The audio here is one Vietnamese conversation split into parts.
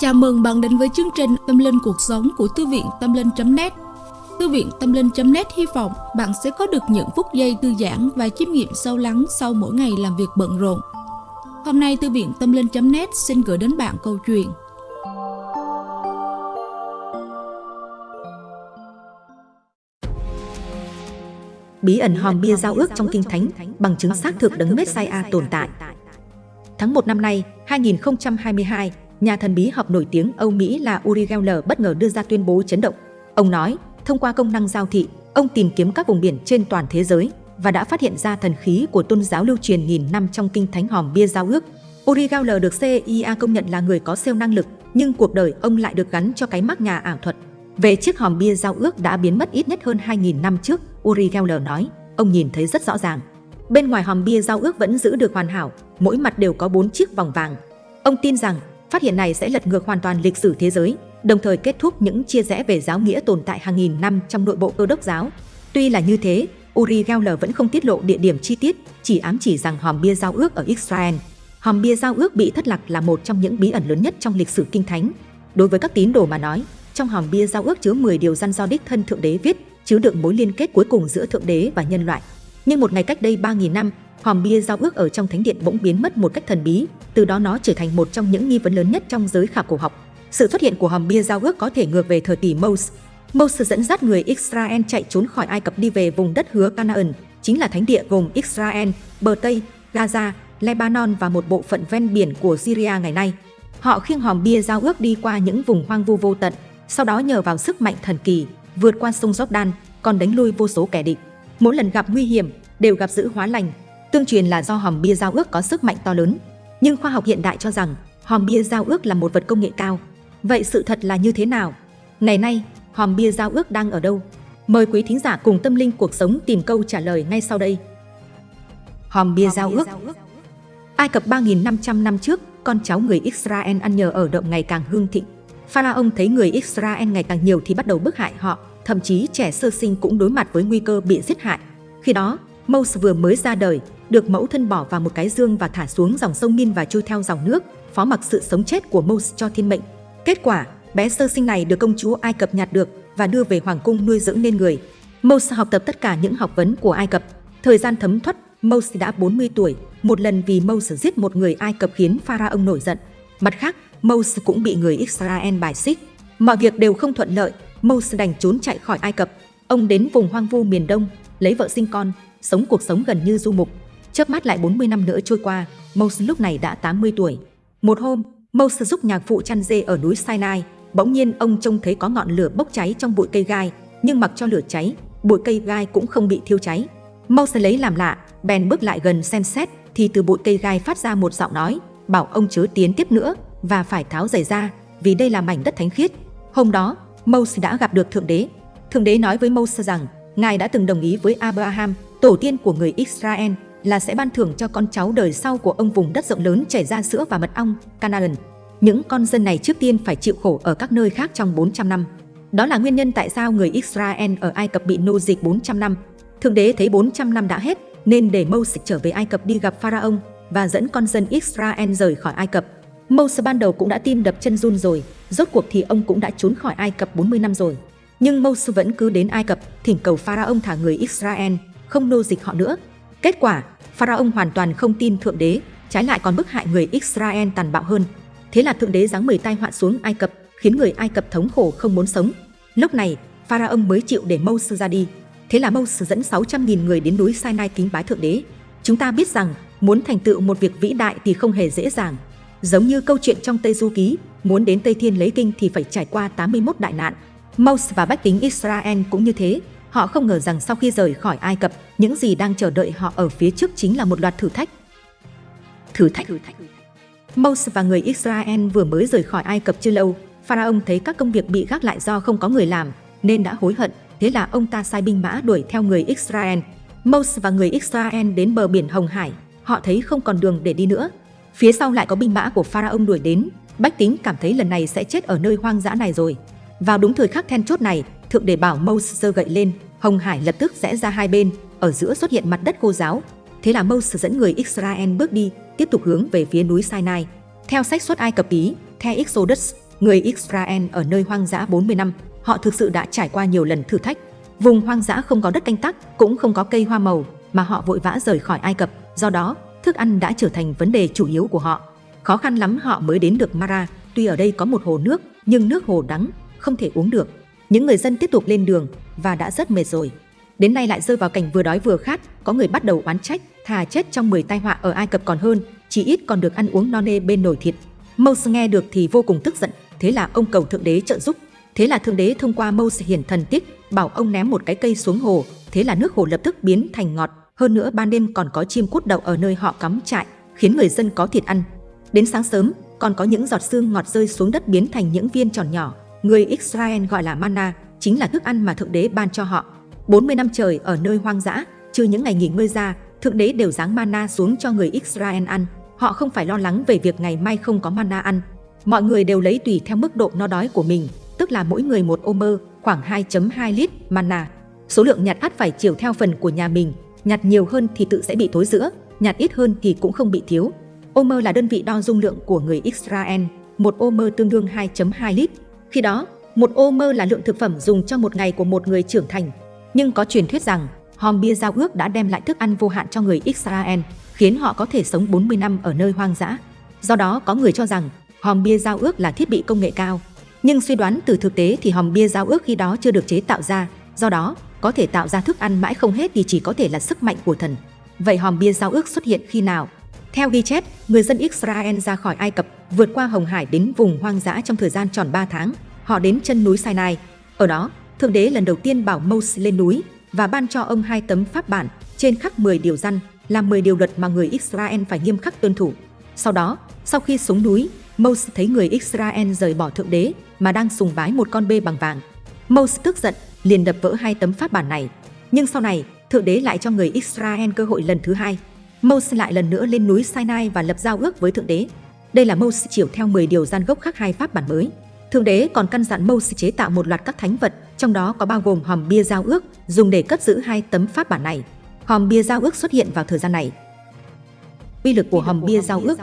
Chào mừng bạn đến với chương trình Tâm Linh Cuộc Sống của Thư viện Tâm Linh.net Thư viện Tâm Linh.net hy vọng bạn sẽ có được những phút giây thư giãn và chiêm nghiệm sâu lắng sau mỗi ngày làm việc bận rộn. Hôm nay Thư viện Tâm Linh.net xin gửi đến bạn câu chuyện Bí ẩn hòm bia giao ước trong Kinh Thánh bằng chứng xác thực đấng Messiah tồn tại. Tháng 1 năm nay, 2022, nhà thần bí học nổi tiếng Âu Mỹ là Uri Geller bất ngờ đưa ra tuyên bố chấn động. Ông nói, thông qua công năng giao thị, ông tìm kiếm các vùng biển trên toàn thế giới và đã phát hiện ra thần khí của tôn giáo lưu truyền nghìn năm trong kinh thánh hòm bia giao ước. Uri Geller được CIA công nhận là người có siêu năng lực, nhưng cuộc đời ông lại được gắn cho cái mác nhà ảo thuật. Về chiếc hòm bia giao ước đã biến mất ít nhất hơn 2.000 năm trước, Uri Geller nói, ông nhìn thấy rất rõ ràng. Bên ngoài hòm bia giao ước vẫn giữ được hoàn hảo, mỗi mặt đều có bốn chiếc vòng vàng. Ông tin rằng phát hiện này sẽ lật ngược hoàn toàn lịch sử thế giới, đồng thời kết thúc những chia rẽ về giáo nghĩa tồn tại hàng nghìn năm trong nội bộ cơ đốc giáo. Tuy là như thế, Uri Geller vẫn không tiết lộ địa điểm chi tiết, chỉ ám chỉ rằng hòm bia giao ước ở Israel. Hòm bia giao ước bị thất lạc là một trong những bí ẩn lớn nhất trong lịch sử kinh thánh. Đối với các tín đồ mà nói, trong hòm bia giao ước chứa 10 điều răn do đích thân Thượng Đế viết, chứa đựng mối liên kết cuối cùng giữa Thượng Đế và nhân loại. Nhưng một ngày cách đây 3.000 năm, hòm bia giao ước ở trong thánh điện bỗng biến mất một cách thần bí, từ đó nó trở thành một trong những nghi vấn lớn nhất trong giới khảo cổ học. Sự xuất hiện của hòm bia giao ước có thể ngược về thời kỳ Moses. Moses dẫn dắt người Israel chạy trốn khỏi Ai Cập đi về vùng đất hứa Canaan, chính là thánh địa gồm Israel, bờ Tây, Gaza, Lebanon và một bộ phận ven biển của Syria ngày nay. Họ khiêng hòm bia giao ước đi qua những vùng hoang vu vô tận, sau đó nhờ vào sức mạnh thần kỳ, vượt qua sông Jordan, còn đánh lui vô số kẻ địch. Mỗi lần gặp nguy hiểm, đều gặp giữ hóa lành. Tương truyền là do hòm bia giao ước có sức mạnh to lớn. Nhưng khoa học hiện đại cho rằng hòm bia giao ước là một vật công nghệ cao. Vậy sự thật là như thế nào? Ngày nay, hòm bia giao ước đang ở đâu? Mời quý thính giả cùng tâm linh cuộc sống tìm câu trả lời ngay sau đây. Hòm bia giao ước Ai Cập 3.500 năm trước, con cháu người Israel ăn nhờ ở động ngày càng hương thịnh. Pharaoh thấy người Israel ngày càng nhiều thì bắt đầu bức hại họ, thậm chí trẻ sơ sinh cũng đối mặt với nguy cơ bị giết hại. Khi đó, Moses vừa mới ra đời, được mẫu thân bỏ vào một cái dương và thả xuống dòng sông Min và trôi theo dòng nước, phó mặc sự sống chết của Moses cho thiên mệnh. Kết quả, bé sơ sinh này được công chúa Ai Cập nhặt được và đưa về hoàng cung nuôi dưỡng nên người. Moses học tập tất cả những học vấn của Ai Cập. Thời gian thấm thoát, Moses đã 40 tuổi, một lần vì Moses giết một người Ai Cập khiến Pharaoh nổi giận. Mặt khác, Moses cũng bị người Israel bài xích. Mọi việc đều không thuận lợi, Moses đành trốn chạy khỏi Ai Cập. Ông đến vùng hoang vu miền Đông, lấy vợ sinh con, sống cuộc sống gần như du mục. Chớp mắt lại 40 năm nữa trôi qua, Moses lúc này đã 80 tuổi. Một hôm, Moses giúp nhạc phụ chăn dê ở núi Sinai, bỗng nhiên ông trông thấy có ngọn lửa bốc cháy trong bụi cây gai, nhưng mặc cho lửa cháy, bụi cây gai cũng không bị thiêu cháy. Moses lấy làm lạ, bèn bước lại gần xem xét thì từ bụi cây gai phát ra một giọng nói, bảo ông chớ tiến tiếp nữa và phải tháo giày ra, vì đây là mảnh đất thánh khiết. Hôm đó, Moses đã gặp được Thượng Đế. Thượng Đế nói với Moses rằng, Ngài đã từng đồng ý với Abraham, tổ tiên của người Israel, là sẽ ban thưởng cho con cháu đời sau của ông vùng đất rộng lớn chảy ra sữa và mật ong, Canaan. Những con dân này trước tiên phải chịu khổ ở các nơi khác trong 400 năm. Đó là nguyên nhân tại sao người Israel ở Ai Cập bị nô dịch 400 năm. Thượng đế thấy 400 năm đã hết, nên để Moses trở về Ai Cập đi gặp Pharaoh và dẫn con dân Israel rời khỏi Ai Cập. Moses ban đầu cũng đã tim đập chân run rồi, rốt cuộc thì ông cũng đã trốn khỏi Ai Cập 40 năm rồi. Nhưng Moses vẫn cứ đến Ai Cập, thỉnh cầu Pharaoh thả người Israel, không nô dịch họ nữa. Kết quả, Pharaoh hoàn toàn không tin Thượng Đế, trái lại còn bức hại người Israel tàn bạo hơn. Thế là Thượng Đế giáng 10 tai họa xuống Ai Cập, khiến người Ai Cập thống khổ không muốn sống. Lúc này, Pharaoh mới chịu để Moses ra đi. Thế là Moses dẫn 600.000 người đến núi Sinai kính bái Thượng Đế. Chúng ta biết rằng, muốn thành tựu một việc vĩ đại thì không hề dễ dàng. Giống như câu chuyện trong Tây Du Ký, muốn đến Tây Thiên lấy kinh thì phải trải qua 81 đại nạn. Moses và bách tính Israel cũng như thế. Họ không ngờ rằng sau khi rời khỏi Ai Cập, những gì đang chờ đợi họ ở phía trước chính là một loạt thử thách. Thử thách. Moses và người Israel vừa mới rời khỏi Ai Cập chưa lâu, Pharaoh thấy các công việc bị gác lại do không có người làm, nên đã hối hận. Thế là ông ta sai binh mã đuổi theo người Israel. Moses và người Israel đến bờ biển Hồng Hải, họ thấy không còn đường để đi nữa. Phía sau lại có binh mã của Pharaoh đuổi đến, bách tính cảm thấy lần này sẽ chết ở nơi hoang dã này rồi. Vào đúng thời khắc then chốt này, thượng đế bảo Moses giơ gậy lên, Hồng Hải lập tức rẽ ra hai bên, ở giữa xuất hiện mặt đất khô giáo. Thế là Moses dẫn người Israel bước đi, tiếp tục hướng về phía núi Sinai. Theo sách xuất Ai Cập ký, theo Exodus, người Israel ở nơi hoang dã 40 năm, họ thực sự đã trải qua nhiều lần thử thách. Vùng hoang dã không có đất canh tác, cũng không có cây hoa màu, mà họ vội vã rời khỏi Ai Cập, do đó, thức ăn đã trở thành vấn đề chủ yếu của họ. Khó khăn lắm họ mới đến được Mara, tuy ở đây có một hồ nước, nhưng nước hồ đắng, không thể uống được. Những người dân tiếp tục lên đường và đã rất mệt rồi. Đến nay lại rơi vào cảnh vừa đói vừa khát, có người bắt đầu oán trách, thà chết trong 10 tai họa ở Ai Cập còn hơn, chỉ ít còn được ăn uống no nê bên nồi thịt. Mose nghe được thì vô cùng tức giận, thế là ông cầu thượng đế trợ giúp. Thế là thượng đế thông qua Mose hiển thần tích, bảo ông ném một cái cây xuống hồ, thế là nước hồ lập tức biến thành ngọt, hơn nữa ban đêm còn có chim cút đậu ở nơi họ cắm trại, khiến người dân có thịt ăn. Đến sáng sớm, còn có những giọt sương ngọt rơi xuống đất biến thành những viên tròn nhỏ, người Israel gọi là manna, chính là thức ăn mà thượng đế ban cho họ. 40 năm trời ở nơi hoang dã, trừ những ngày nghỉ ngơi ra, thượng đế đều giáng manna xuống cho người Israel ăn. Họ không phải lo lắng về việc ngày mai không có manna ăn. Mọi người đều lấy tùy theo mức độ no đói của mình, tức là mỗi người một ô mơ, khoảng 2.2 lít manna. Số lượng nhặt ắt phải chiều theo phần của nhà mình, nhặt nhiều hơn thì tự sẽ bị thối giữa, nhặt ít hơn thì cũng không bị thiếu. Ô mơ là đơn vị đo dung lượng của người Israel, một ô mơ tương đương 2.2 lít. Khi đó, một ô mơ là lượng thực phẩm dùng cho một ngày của một người trưởng thành. Nhưng có truyền thuyết rằng, hòm bia giao ước đã đem lại thức ăn vô hạn cho người Israel, khiến họ có thể sống 40 năm ở nơi hoang dã. Do đó có người cho rằng hòm bia giao ước là thiết bị công nghệ cao. Nhưng suy đoán từ thực tế thì hòm bia giao ước khi đó chưa được chế tạo ra, do đó có thể tạo ra thức ăn mãi không hết thì chỉ có thể là sức mạnh của thần. Vậy hòm bia giao ước xuất hiện khi nào? Theo ghi chép, người dân Israel ra khỏi Ai Cập, vượt qua Hồng Hải đến vùng hoang dã trong thời gian tròn 3 tháng. Họ đến chân núi Sinai. Ở đó, Thượng Đế lần đầu tiên bảo Moses lên núi và ban cho ông hai tấm pháp bản trên khắc 10 điều răn, là 10 điều luật mà người Israel phải nghiêm khắc tuân thủ. Sau đó, sau khi xuống núi, Moses thấy người Israel rời bỏ Thượng Đế mà đang sùng bái một con bê bằng vàng. Moses tức giận, liền đập vỡ hai tấm pháp bản này. Nhưng sau này, Thượng Đế lại cho người Israel cơ hội lần thứ hai. Moses lại lần nữa lên núi Sinai và lập giao ước với Thượng Đế. Đây là Moses chiều theo 10 điều gian gốc khác hai pháp bản mới. Thượng Đế còn căn dặn Moses chế tạo một loạt các thánh vật, trong đó có bao gồm hòm bia giao ước, dùng để cất giữ hai tấm pháp bản này. Hòm bia giao ước xuất hiện vào thời gian này. Uy lực của hòm bia giao ước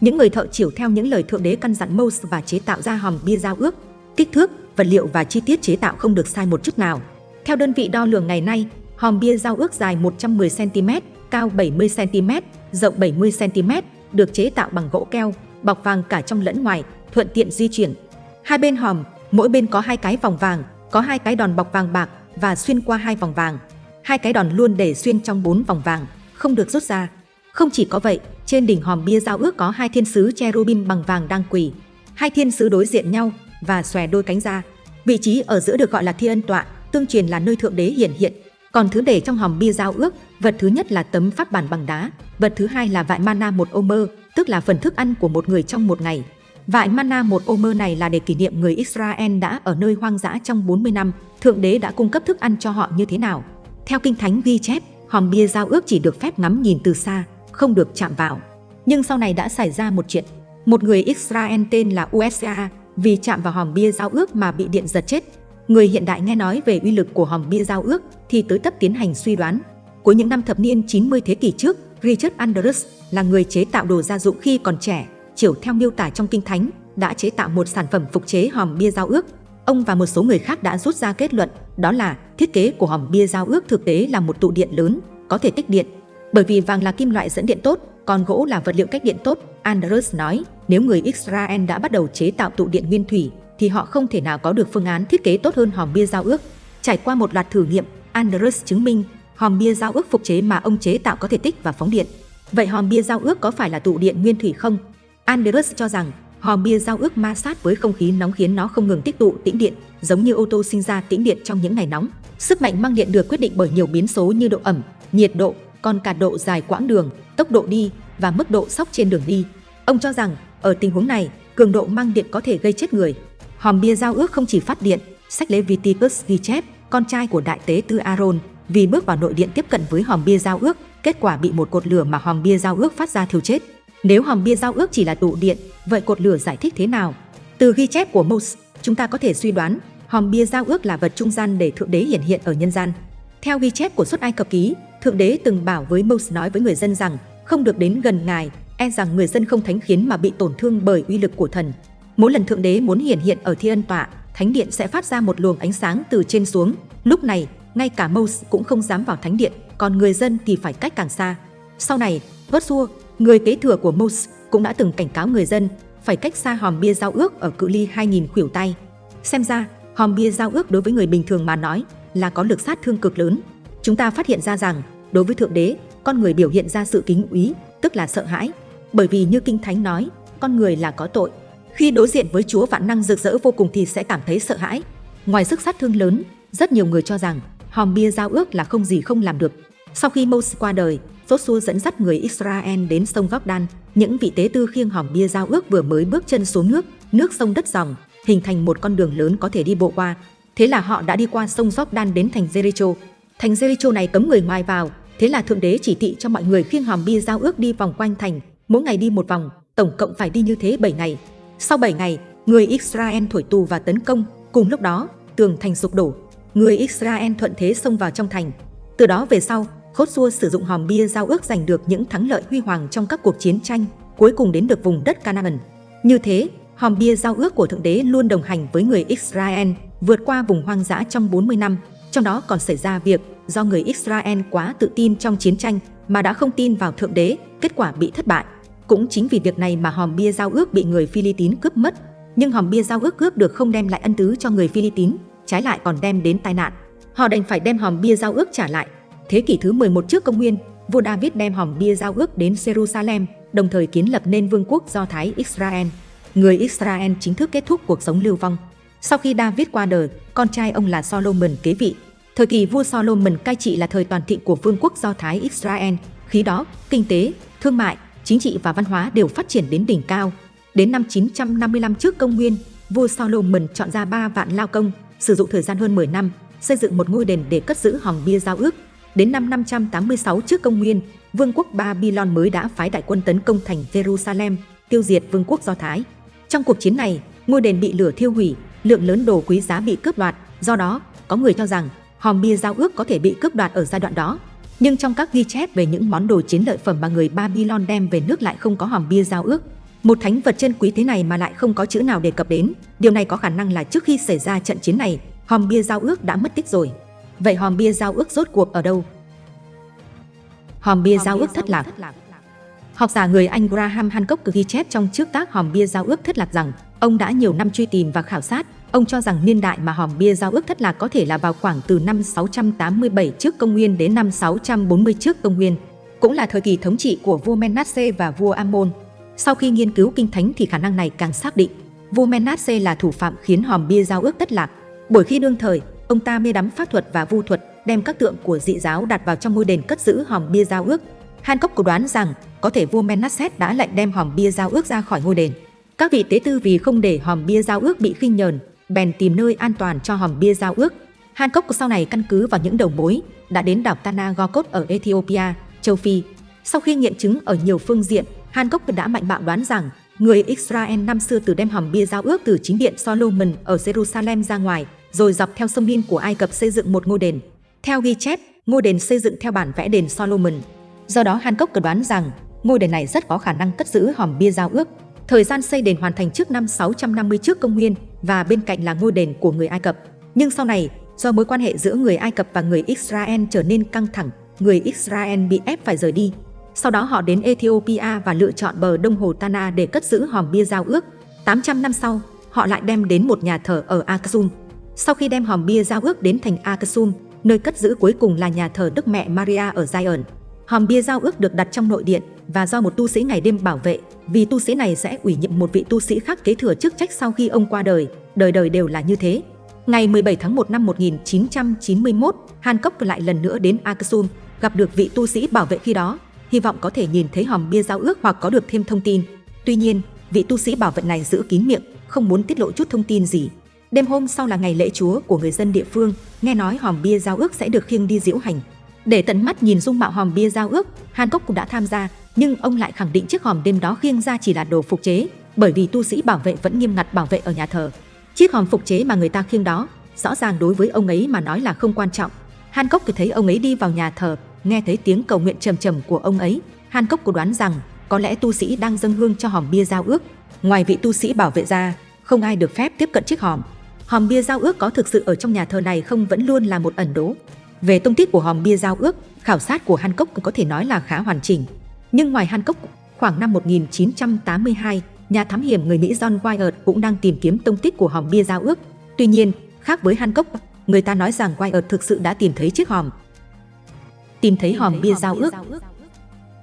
Những người thợ chiều theo những lời Thượng Đế căn dặn Moses và chế tạo ra hòm bia giao ước. Kích thước, vật liệu và chi tiết chế tạo không được sai một chút nào. Theo đơn vị đo lường ngày nay, hòm bia giao ước dài 110cm, cao 70cm, rộng 70cm, được chế tạo bằng gỗ keo, bọc vàng cả trong lẫn ngoài, thuận tiện di chuyển. Hai bên hòm, mỗi bên có hai cái vòng vàng, có hai cái đòn bọc vàng bạc và xuyên qua hai vòng vàng. Hai cái đòn luôn để xuyên trong bốn vòng vàng, không được rút ra. Không chỉ có vậy, trên đỉnh hòm bia giao ước có hai thiên sứ cherubim bằng vàng đang quỳ. Hai thiên sứ đối diện nhau và xòe đôi cánh ra. Vị trí ở giữa được gọi là thiên ân tọa, tương truyền là nơi thượng đế hiển hiện. Còn thứ để trong hòm bia giao ước, vật thứ nhất là tấm pháp bản bằng đá, vật thứ hai là vại mana một ô mơ, tức là phần thức ăn của một người trong một ngày. Vại mana một ô mơ này là để kỷ niệm người Israel đã ở nơi hoang dã trong 40 năm, Thượng Đế đã cung cấp thức ăn cho họ như thế nào. Theo Kinh Thánh ghi chép, hòm bia giao ước chỉ được phép ngắm nhìn từ xa, không được chạm vào. Nhưng sau này đã xảy ra một chuyện. Một người Israel tên là USA vì chạm vào hòm bia giao ước mà bị điện giật chết. Người hiện đại nghe nói về uy lực của hòm bia giao ước thì tới tấp tiến hành suy đoán. Cuối những năm thập niên 90 thế kỷ trước, Richard Andrews là người chế tạo đồ gia dụng khi còn trẻ, chiều theo miêu tả trong kinh thánh, đã chế tạo một sản phẩm phục chế hòm bia giao ước. Ông và một số người khác đã rút ra kết luận, đó là thiết kế của hòm bia giao ước thực tế là một tụ điện lớn, có thể tích điện. Bởi vì vàng là kim loại dẫn điện tốt, còn gỗ là vật liệu cách điện tốt, Andrews nói, nếu người Israel đã bắt đầu chế tạo tụ điện nguyên thủy, thì họ không thể nào có được phương án thiết kế tốt hơn hòm bia giao ước. Trải qua một loạt thử nghiệm, Andrus chứng minh hòm bia giao ước phục chế mà ông chế tạo có thể tích và phóng điện. Vậy hòm bia giao ước có phải là tụ điện nguyên thủy không? Andrus cho rằng hòm bia giao ước ma sát với không khí nóng khiến nó không ngừng tích tụ tĩnh điện, giống như ô tô sinh ra tĩnh điện trong những ngày nóng. Sức mạnh mang điện được quyết định bởi nhiều biến số như độ ẩm, nhiệt độ, còn cả độ dài quãng đường, tốc độ đi và mức độ sóc trên đường đi. Ông cho rằng, ở tình huống này, cường độ mang điện có thể gây chết người. Hòm bia giao ước không chỉ phát điện, sách Leviticus ghi chép, con trai của đại tế tư Aaron, vì bước vào nội điện tiếp cận với hòm bia giao ước, kết quả bị một cột lửa mà hòm bia giao ước phát ra thiêu chết. Nếu hòm bia giao ước chỉ là tụ điện, vậy cột lửa giải thích thế nào? Từ ghi chép của Moses, chúng ta có thể suy đoán hòm bia giao ước là vật trung gian để thượng đế hiển hiện ở nhân gian. Theo ghi chép của xuất Ai Cập ký, thượng đế từng bảo với Moses nói với người dân rằng không được đến gần ngài, e rằng người dân không thánh khiến mà bị tổn thương bởi uy lực của thần. Mỗi lần Thượng Đế muốn hiển hiện ở Thiên Tọa, Thánh Điện sẽ phát ra một luồng ánh sáng từ trên xuống. Lúc này, ngay cả Mose cũng không dám vào Thánh Điện, còn người dân thì phải cách càng xa. Sau này, Joshua, người kế thừa của Mose, cũng đã từng cảnh cáo người dân phải cách xa hòm bia giao ước ở cự ly 2.000 khuỷu tay. Xem ra, hòm bia giao ước đối với người bình thường mà nói là có lực sát thương cực lớn. Chúng ta phát hiện ra rằng, đối với Thượng Đế, con người biểu hiện ra sự kính úy, tức là sợ hãi. Bởi vì như Kinh Thánh nói, con người là có tội. Khi đối diện với Chúa vạn năng rực rỡ vô cùng thì sẽ cảm thấy sợ hãi. Ngoài sức sát thương lớn, rất nhiều người cho rằng hòm bia giao ước là không gì không làm được. Sau khi Moses qua đời, Joshua dẫn dắt người Israel đến sông Jordan. Những vị tế tư khiêng hòm bia giao ước vừa mới bước chân xuống nước, nước sông đất dòng, hình thành một con đường lớn có thể đi bộ qua. Thế là họ đã đi qua sông Jordan đến thành Jericho. Thành Jericho này cấm người ngoài vào, thế là thượng đế chỉ thị cho mọi người khiêng hòm bia giao ước đi vòng quanh thành, mỗi ngày đi một vòng, tổng cộng phải đi như thế 7 ngày. Sau 7 ngày, người Israel thổi tù và tấn công, cùng lúc đó, tường thành sụp đổ. Người Israel thuận thế xông vào trong thành. Từ đó về sau, Khốt Xua sử dụng hòm bia giao ước giành được những thắng lợi huy hoàng trong các cuộc chiến tranh, cuối cùng đến được vùng đất Canaan. Như thế, hòm bia giao ước của Thượng Đế luôn đồng hành với người Israel, vượt qua vùng hoang dã trong 40 năm. Trong đó còn xảy ra việc do người Israel quá tự tin trong chiến tranh mà đã không tin vào Thượng Đế, kết quả bị thất bại. Cũng chính vì việc này mà hòm bia giao ước bị người Philippines cướp mất. Nhưng hòm bia giao ước cướp được không đem lại ân tứ cho người Philippines, trái lại còn đem đến tai nạn. Họ đành phải đem hòm bia giao ước trả lại. Thế kỷ thứ 11 trước công nguyên, vua David đem hòm bia giao ước đến Jerusalem, đồng thời kiến lập nên vương quốc Do Thái Israel. Người Israel chính thức kết thúc cuộc sống lưu vong. Sau khi David qua đời, con trai ông là Solomon kế vị. Thời kỳ vua Solomon cai trị là thời toàn thịnh của vương quốc Do Thái Israel. Khi đó, kinh tế, thương mại, chính trị và văn hóa đều phát triển đến đỉnh cao. Đến năm 955 trước công nguyên, vua Solomon chọn ra 3 vạn lao công, sử dụng thời gian hơn 10 năm, xây dựng một ngôi đền để cất giữ hòm bia giao ước. Đến năm 586 trước công nguyên, vương quốc Babylon mới đã phái đại quân tấn công thành Jerusalem, tiêu diệt vương quốc Do Thái. Trong cuộc chiến này, ngôi đền bị lửa thiêu hủy, lượng lớn đồ quý giá bị cướp đoạt, do đó, có người cho rằng hòm bia giao ước có thể bị cướp đoạt ở giai đoạn đó. Nhưng trong các ghi chép về những món đồ chiến lợi phẩm mà người Babylon đem về nước lại không có hòm bia giao ước. Một thánh vật chân quý thế này mà lại không có chữ nào đề cập đến, điều này có khả năng là trước khi xảy ra trận chiến này, hòm bia giao ước đã mất tích rồi. Vậy hòm bia giao ước rốt cuộc ở đâu? Hòm bia giao ước thất lạc Học giả người Anh Graham Hancock ghi chép trong trước tác hòm bia giao ước thất lạc rằng ông đã nhiều năm truy tìm và khảo sát, ông cho rằng niên đại mà hòm bia giao ước thất lạc có thể là vào khoảng từ năm 687 trước công nguyên đến năm 640 trước công nguyên, cũng là thời kỳ thống trị của vua Menasse và vua Amon. Sau khi nghiên cứu kinh thánh thì khả năng này càng xác định, vua Menasse là thủ phạm khiến hòm bia giao ước thất lạc. Bởi khi đương thời, ông ta mê đắm pháp thuật và vu thuật, đem các tượng của dị giáo đặt vào trong ngôi đền cất giữ hòm bia giao ước. Hancock có đoán rằng có thể vua Menasset đã lệnh đem hòm bia giao ước ra khỏi ngôi đền. Các vị tế tư vì không để hòm bia giao ước bị khinh nhờn, bèn tìm nơi an toàn cho hòm bia giao ước. Hancock sau này căn cứ vào những đầu mối đã đến đảo Tanagokot ở Ethiopia, châu Phi. Sau khi nghiệm chứng ở nhiều phương diện, Hancock đã mạnh bạo đoán rằng người Israel năm xưa từ đem hòm bia giao ước từ chính điện Solomon ở Jerusalem ra ngoài, rồi dọc theo sông Nin của Ai Cập xây dựng một ngôi đền. Theo ghi chép, ngôi đền xây dựng theo bản vẽ đền Solomon. Do đó Hancock đoán rằng ngôi đền này rất có khả năng cất giữ hòm bia giao ước. Thời gian xây đền hoàn thành trước năm 650 trước công nguyên và bên cạnh là ngôi đền của người Ai Cập. Nhưng sau này, do mối quan hệ giữa người Ai Cập và người Israel trở nên căng thẳng, người Israel bị ép phải rời đi. Sau đó họ đến Ethiopia và lựa chọn bờ đông hồ Tana để cất giữ hòm bia giao ước. 800 năm sau, họ lại đem đến một nhà thờ ở Aksum. Sau khi đem hòm bia giao ước đến thành Aksum, nơi cất giữ cuối cùng là nhà thờ Đức Mẹ Maria ở Zion. Hòm bia giao ước được đặt trong nội điện và do một tu sĩ ngày đêm bảo vệ, vì tu sĩ này sẽ ủy nhiệm một vị tu sĩ khác kế thừa chức trách sau khi ông qua đời, đời đời đều là như thế. Ngày 17 tháng 1 năm 1991, Hancock lại lần nữa đến Aksum, gặp được vị tu sĩ bảo vệ khi đó, hy vọng có thể nhìn thấy hòm bia giao ước hoặc có được thêm thông tin. Tuy nhiên, vị tu sĩ bảo vệ này giữ kín miệng, không muốn tiết lộ chút thông tin gì. Đêm hôm sau là ngày lễ chúa của người dân địa phương, nghe nói hòm bia giao ước sẽ được khiêng đi diễu hành. Để tận mắt nhìn dung mạo hòm bia giao ước, Hancock cũng đã tham gia, nhưng ông lại khẳng định chiếc hòm đêm đó khiêng ra chỉ là đồ phục chế, bởi vì tu sĩ bảo vệ vẫn nghiêm ngặt bảo vệ ở nhà thờ. Chiếc hòm phục chế mà người ta khiêng đó, rõ ràng đối với ông ấy mà nói là không quan trọng. Hancock cứ thấy ông ấy đi vào nhà thờ, nghe thấy tiếng cầu nguyện trầm trầm của ông ấy, Hancock có đoán rằng có lẽ tu sĩ đang dâng hương cho hòm bia giao ước. ngoài vị tu sĩ bảo vệ ra, không ai được phép tiếp cận chiếc hòm. Hòm bia giao ước có thực sự ở trong nhà thờ này không vẫn luôn là một ẩn đố. Về tông tích của hòm bia giao ước, khảo sát của Hancock có thể nói là khá hoàn chỉnh. Nhưng ngoài Hancock, khoảng năm 1982, nhà thám hiểm người Mỹ John Wyatt cũng đang tìm kiếm tông tích của hòm bia giao ước. Tuy nhiên, khác với Hancock, người ta nói rằng Wyatt thực sự đã tìm thấy chiếc hòm. Tìm thấy hòm bia giao ước.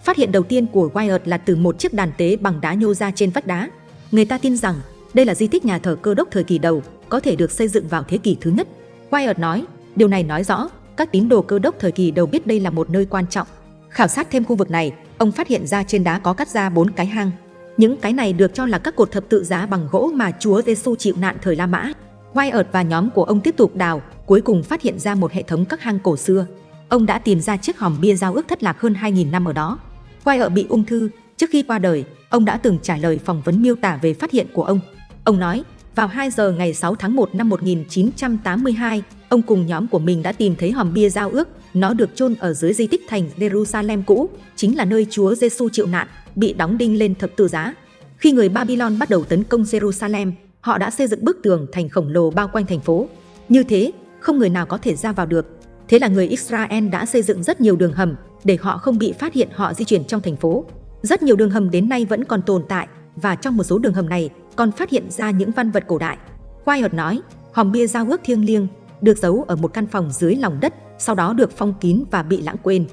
Phát hiện đầu tiên của Wyatt là từ một chiếc đàn tế bằng đá nhô ra trên vách đá. Người ta tin rằng đây là di tích nhà thờ cơ đốc thời kỳ đầu, có thể được xây dựng vào thế kỷ thứ nhất. Wyatt nói, điều này nói rõ các tín đồ cơ đốc thời kỳ đầu biết đây là một nơi quan trọng. Khảo sát thêm khu vực này, ông phát hiện ra trên đá có cắt ra bốn cái hang. Những cái này được cho là các cột thập tự giá bằng gỗ mà Chúa Giêsu chịu nạn thời La Mã. Wyatt và nhóm của ông tiếp tục đào, cuối cùng phát hiện ra một hệ thống các hang cổ xưa. Ông đã tìm ra chiếc hòm bia giao ước thất lạc hơn 2.000 năm ở đó. Wyatt bị ung thư, trước khi qua đời, ông đã từng trả lời phỏng vấn miêu tả về phát hiện của ông. Ông nói, vào 2 giờ ngày 6 tháng 1 năm 1982, ông cùng nhóm của mình đã tìm thấy hòm bia giao ước. Nó được chôn ở dưới di tích thành Jerusalem cũ, chính là nơi Chúa Giêsu chịu nạn, bị đóng đinh lên thập tự giá. Khi người Babylon bắt đầu tấn công Jerusalem, họ đã xây dựng bức tường thành khổng lồ bao quanh thành phố. Như thế, không người nào có thể ra vào được. Thế là người Israel đã xây dựng rất nhiều đường hầm để họ không bị phát hiện họ di chuyển trong thành phố. Rất nhiều đường hầm đến nay vẫn còn tồn tại và trong một số đường hầm này còn phát hiện ra những văn vật cổ đại. Wyatt nói, hòm bia giao ước thiêng liêng được giấu ở một căn phòng dưới lòng đất, sau đó được phong kín và bị lãng quên.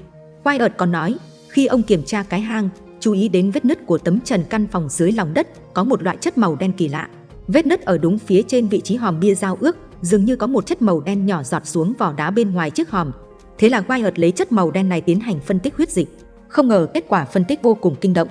Wyatt còn nói, khi ông kiểm tra cái hang, chú ý đến vết nứt của tấm trần căn phòng dưới lòng đất có một loại chất màu đen kỳ lạ. Vết nứt ở đúng phía trên vị trí hòm bia giao ước dường như có một chất màu đen nhỏ giọt xuống vỏ đá bên ngoài chiếc hòm. Thế là Wyatt lấy chất màu đen này tiến hành phân tích huyết dịch. Không ngờ kết quả phân tích vô cùng kinh động.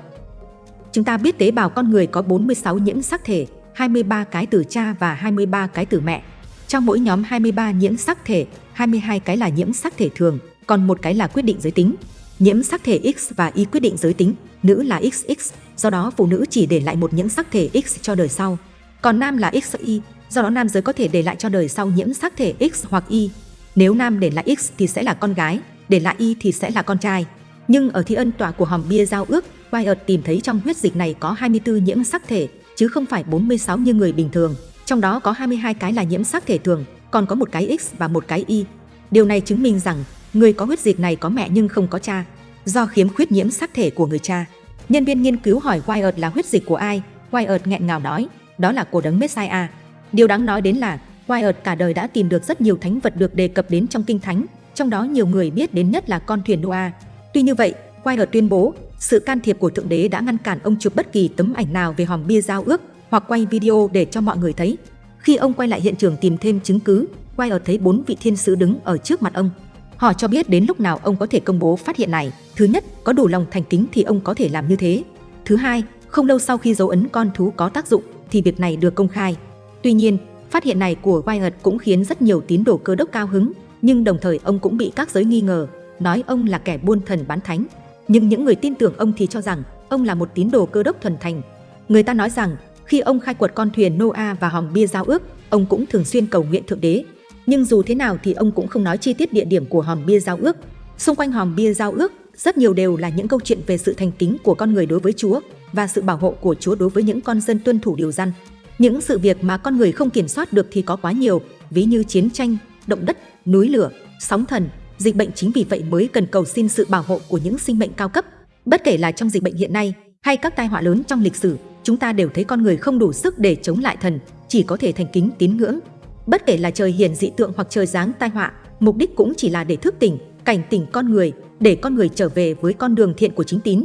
Chúng ta biết tế bào con người có 46 nhiễm sắc thể, 23 cái từ cha và 23 cái từ mẹ. Trong mỗi nhóm 23 nhiễm sắc thể, 22 cái là nhiễm sắc thể thường, còn một cái là quyết định giới tính. Nhiễm sắc thể X và Y quyết định giới tính, nữ là XX, do đó phụ nữ chỉ để lại một nhiễm sắc thể X cho đời sau. Còn nam là XY, do đó nam giới có thể để lại cho đời sau nhiễm sắc thể X hoặc Y. Nếu nam để lại X thì sẽ là con gái, để lại Y thì sẽ là con trai. Nhưng ở thi ân tòa của hòm bia giao ước, Wyatt tìm thấy trong huyết dịch này có 24 nhiễm sắc thể, chứ không phải 46 như người bình thường. Trong đó có 22 cái là nhiễm sắc thể thường, còn có một cái X và một cái Y. Điều này chứng minh rằng người có huyết dịch này có mẹ nhưng không có cha, do khiếm khuyết nhiễm sắc thể của người cha. Nhân viên nghiên cứu hỏi Wyatt là huyết dịch của ai, Wyatt nghẹn ngào nói, đó là của đấng Messiah. Điều đáng nói đến là Wyatt cả đời đã tìm được rất nhiều thánh vật được đề cập đến trong kinh thánh, trong đó nhiều người biết đến nhất là con thuyền Noah. Tuy như vậy, Wyatt tuyên bố sự can thiệp của Thượng Đế đã ngăn cản ông chụp bất kỳ tấm ảnh nào về hòm bia giao ước hoặc quay video để cho mọi người thấy. Khi ông quay lại hiện trường tìm thêm chứng cứ, quay ở thấy bốn vị thiên sứ đứng ở trước mặt ông. Họ cho biết đến lúc nào ông có thể công bố phát hiện này. Thứ nhất, có đủ lòng thành kính thì ông có thể làm như thế. Thứ hai, không lâu sau khi dấu ấn con thú có tác dụng thì việc này được công khai. Tuy nhiên, phát hiện này của Wyatt cũng khiến rất nhiều tín đồ cơ đốc cao hứng, nhưng đồng thời ông cũng bị các giới nghi ngờ, nói ông là kẻ buôn thần bán thánh. Nhưng những người tin tưởng ông thì cho rằng ông là một tín đồ cơ đốc thuần thành. Người ta nói rằng khi ông khai quật con thuyền Noah và hòm bia giao ước, ông cũng thường xuyên cầu nguyện Thượng Đế. Nhưng dù thế nào thì ông cũng không nói chi tiết địa điểm của hòm bia giao ước. Xung quanh hòm bia giao ước, rất nhiều đều là những câu chuyện về sự thành kính của con người đối với Chúa và sự bảo hộ của Chúa đối với những con dân tuân thủ điều răn. Những sự việc mà con người không kiểm soát được thì có quá nhiều, ví như chiến tranh, động đất, núi lửa, sóng thần, dịch bệnh chính vì vậy mới cần cầu xin sự bảo hộ của những sinh mệnh cao cấp. Bất kể là trong dịch bệnh hiện nay hay các tai họa lớn trong lịch sử, chúng ta đều thấy con người không đủ sức để chống lại thần, chỉ có thể thành kính tín ngưỡng. Bất kể là trời hiển dị tượng hoặc trời giáng tai họa, mục đích cũng chỉ là để thức tỉnh, cảnh tỉnh con người, để con người trở về với con đường thiện của chính tín.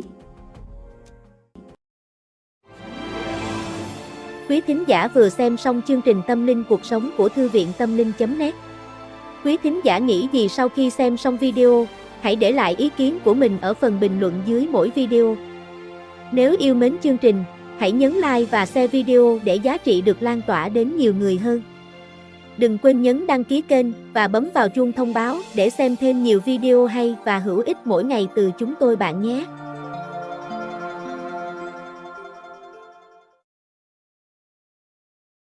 Quý thính giả vừa xem xong chương trình Tâm linh cuộc sống của Thư viện Tâm linh.net Quý thính giả nghĩ gì sau khi xem xong video, hãy để lại ý kiến của mình ở phần bình luận dưới mỗi video. Nếu yêu mến chương trình, hãy nhấn like và share video để giá trị được lan tỏa đến nhiều người hơn. Đừng quên nhấn đăng ký kênh và bấm vào chuông thông báo để xem thêm nhiều video hay và hữu ích mỗi ngày từ chúng tôi bạn nhé.